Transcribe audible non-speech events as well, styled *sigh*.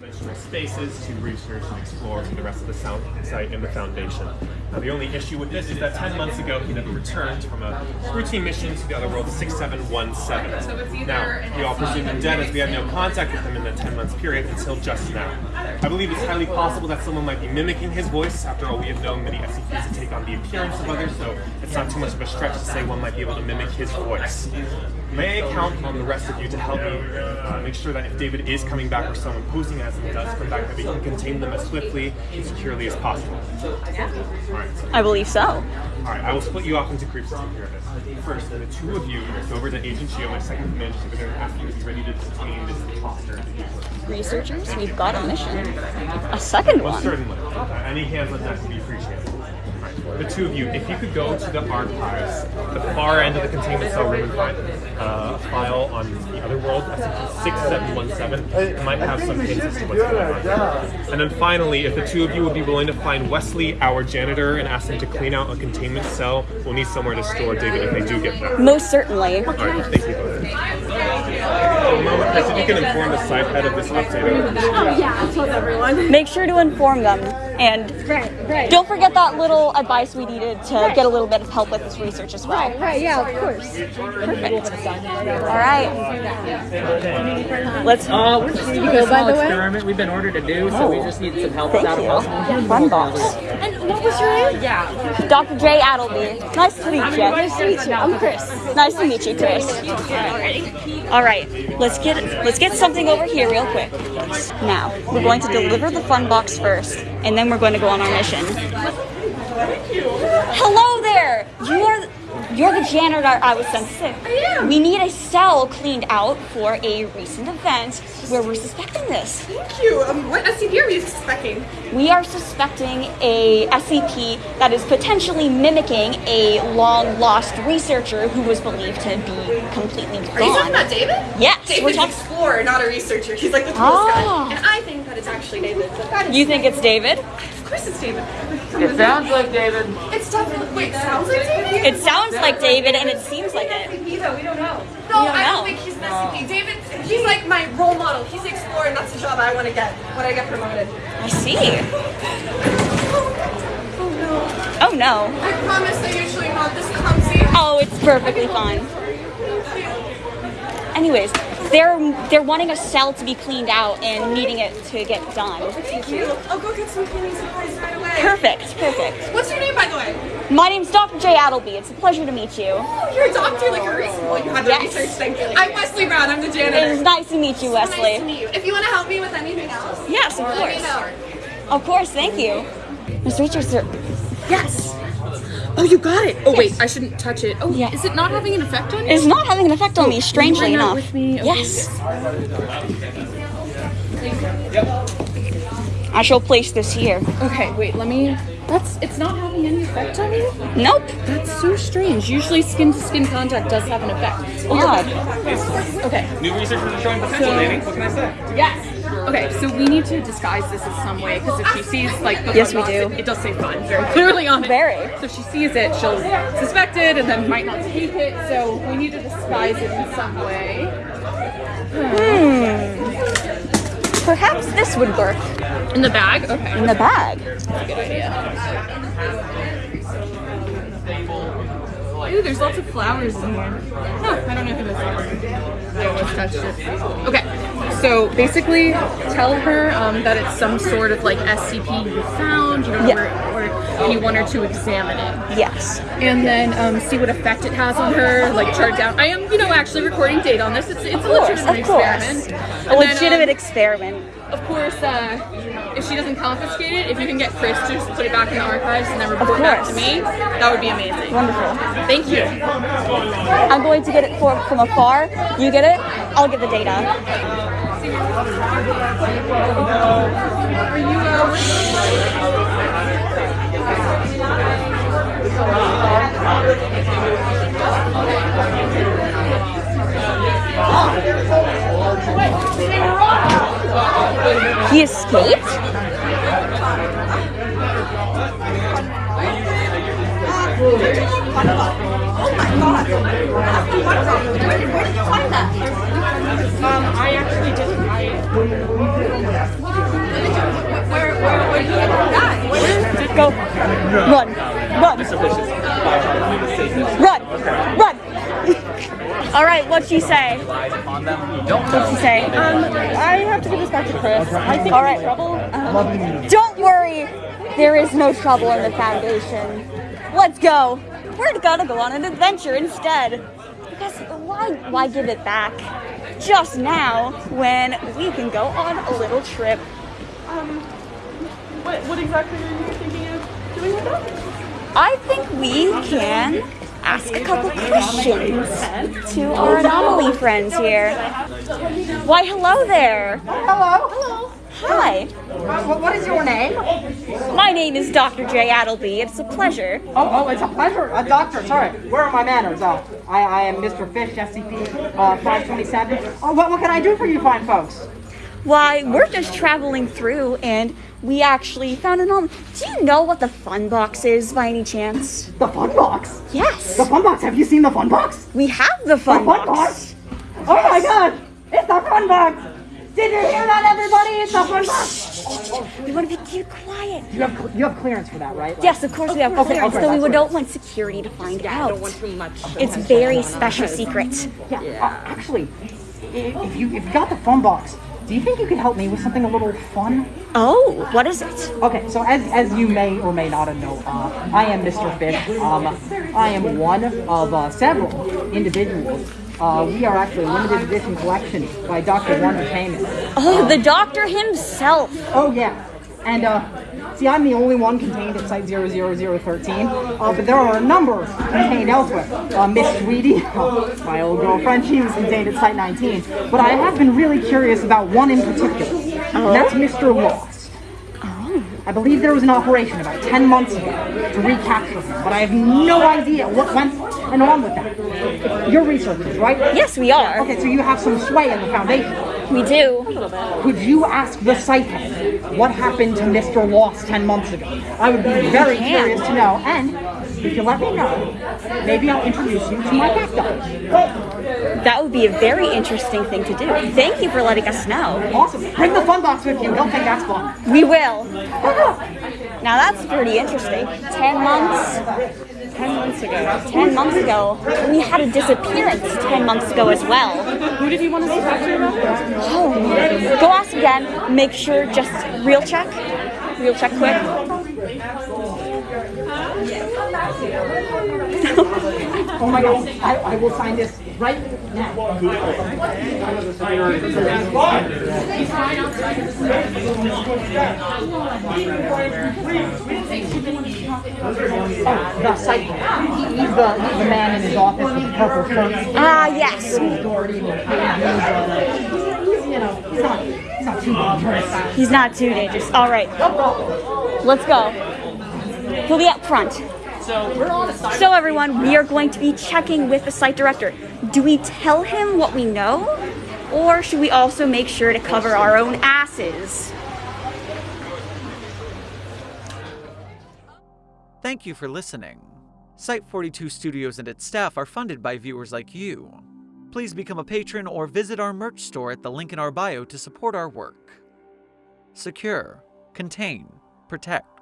dimensional spaces to research and explore for the rest of the site and the foundation. Now, the only issue with this is that 10 months ago he never returned from a routine mission to the other world 6717. Now, we all presume him dead as we had no contact with him in that 10 months period until just now. I believe it's highly possible that someone might be mimicking his voice. After all, we have known many SCPs to take on the appearance of others, so it's not too much of a stretch to say one might be able to mimic his voice. May I count on the rest of you to help me uh, make sure that if David is coming back or someone posing as him does come back, that we can contain them as swiftly and securely as possible? I believe so. Alright, I will split you off into groups to take care of this. First, the two of you go over to Agent Geo, my second command, go after you to be ready to detain this imposter. Researchers, we've got a mission. A second Well, one. certainly. Uh, any hands on deck would be appreciated. Alright, The two of you, if you could go to the archives, the far end of the containment cell room and find uh, a file on the other world, SCP-6717, it might have some hints as to what's going on. And then finally, if the two of you would be willing to find Wesley, our janitor, and ask him to clean out a containment cell, we'll need somewhere to store David if they do get there. Most certainly. Alright, thank you both. A moment, Chris, if you can inform the side head of this update. I would appreciate it. Yeah, I told everyone. Make sure to inform them. And Right, right. don't forget that little advice we needed to get a little bit of help with this research as well. Right, right, yeah, of course. Perfect. All right. Let's Uh, we're just doing go, a small by the way? experiment we've been ordered to do, so we just need some help Thank out of you. possible. Fun box. And what was your name? Yeah. Dr. J. Addelby. Nice to meet you. Nice to meet you. I'm Chris. Nice to meet you, Chris. All right, let's get let's get something over here real quick. Now we're going to deliver the fun box first, and then we're going to go on our mission. Hello there. You are you're the janitor I was sent to. I am. We need a cell cleaned out for a recent event where we're suspecting this. Thank you. Um, what SCP are we suspecting? We are suspecting a SCP that is potentially mimicking a long lost researcher who was believed to be completely gone. Are you talking about David? Yes, David's an explorer, not a researcher. He's like the coolest Ah. guy. And I think that it's actually David. But that is, You think it's David? of course it's David. It sounds like David. It's definitely, wait, sounds like David? It sounds like David and it seems like it. SCP though, we don't know. No, don't I don't think he's an SCP. David, he's like my role model. He's the explorer and that's the job I want to get when I get promoted. I see. *laughs* Oh no. Oh no. I promise they're usually not this clumsy. Oh, it's perfectly fine. Anyways, they're they're wanting a cell to be cleaned out and needing it to get done. Thank you. I'll go get some cleaning supplies right away. Perfect, perfect. What's your name, by the way? My name's Dr. J. Addelby. It's a pleasure to meet you. Oh, you're a doctor, like a recent one. You had the Yes. research thing. I'm Wesley Brown. I'm the It janitor. is nice to meet you, Wesley. Nice to Wesley. meet you. If you want to help me with anything else, Yes, of let me course. know. Of course, thank you. Miss Richardson, Yes. Oh, you got it. Oh wait, I shouldn't touch it. Oh, Yeah. is it not having an effect on you? it's not having an effect on me, oh, strangely Bring enough. with me? Okay. Yes. I shall place this here. Okay, wait. Let me. That's. It's not having any effect on you. Nope. That's so strange. Usually, skin to skin contact does have an effect. Odd. Okay. New researchers are showing potential, Danny. What can I say? Yes. Okay, so we need to disguise this in some way because if she sees like the Yes, we do. It, it does say fun very clearly on it. Very. So if she sees it, she'll suspect it and then might not take it. So we need to disguise it in some way. Hmm. Perhaps this would work In the bag. Okay. in the bag. Good idea. Ooh, there's lots of flowers in here. Huh, I don't know who this is. I almost touched it. Okay, so basically tell her um, that it's some sort of like SCP you found, you know, Yeah. Or, or you want her to examine it. Yes. And then um, see what effect it has on her, like chart down. I am, you know, actually recording data on this. It's, it's a legitimate experiment. A And then, legitimate um, experiment. of course, uh, if she doesn't confiscate it, if you can get Chris to just put it back in the archives and then report back to me, that would be amazing. Wonderful. Thank you. I'm going to get it for, from afar. You get it, I'll get the data. He escaped? Oh my god! Where did, you find that? I actually. Where, where, did you get that? Where? Go. Run. Run. Run. Run. All right, what'd she say? What'd she say? Um, I have to give this back to Chris. I think All I'm right. in trouble. Um, Don't worry, there is no trouble in the Foundation. Let's go. We're gonna go on an adventure instead. Because why, why give it back just now when we can go on a little trip? Um, what, what exactly are you thinking of doing with that? I think we can ask a couple questions to our anomaly friends here. Why, hello there. Hello. Hello. Hi, What, what is your name? my name is Dr. J. Adelby. It's a pleasure. Oh, oh, it's a pleasure. A doctor, sorry. Where are my manners? Uh, I, I am Mr. Fish, SCP uh, 527. Oh, what, what can I do for you fine folks? Why, we're just traveling through and we actually found an anomaly. Do you know what the fun box is by any chance? The fun box. Yes, The fun box. Have you seen the fun box? we have the The fun fun box. box. Oh my god. It's the fun box. Did you hear that, everybody? It's the fun box. We want to be keep quiet. You have, you have clearance for that, right? Like- Yes, of course we have Okay, clearance, okay, though we that's would right. don't want security to find out. Don't want too much. It's very special secret. Yeah. Uh, actually, if you if you got the fun box, do you think you could help me with something a little fun? Oh, what is it? Okay, so as, as you may or may not know, uh, I am Mr. Fish. Um, I am one of uh, several individuals. Uh, we are actually a limited edition collection by Dr. Wondertainment. Oh, the doctor himself. Oh yeah, and uh, see, I'm the only one contained at Site 00013, uh, but there are a number contained elsewhere. Uh, Miss Sweetie, uh, *laughs* my old girlfriend, she was contained at Site 19. But I have been really curious about one in particular, and that's Mr. Lost. I believe there was an operation about 10 months ago to recapture him, but I have no idea what went and on with that. You're researchers, right? Yes, we are. Okay, so you have some sway in the foundation. We do. Could you ask the site what happened to Mr. Lost 10 months ago? I would be very curious to know, and if you let me know, maybe I'll introduce you to my cacti. That would be a very interesting thing to do. Thank you for letting us know. Awesome. Bring the fun box with you. They'll think that's fun. We will. Now that's pretty interesting. Ten months. Ten months ago. Ten months ago. We had a disappearance ten months ago as well. Who did you want us to talk to about that? Oh, go ask again. Make sure just real check. Real check quick. Oh my god, I, I will sign this right now. Oh, the site. He, he's, the, he's the man in his office with the purple shirt. Ah, yes. He's, not, he's not too dangerous. He's not too dangerous. All right, let's go. He'll be up front. So everyone, we are going to be checking with the site director. Do we tell him what we know? Or should we also make sure to cover our own asses? Thank you for listening. Site 42 Studios and its staff are funded by viewers like you. Please become a patron or visit our merch store at the link in our bio to support our work. Secure, contain, protect.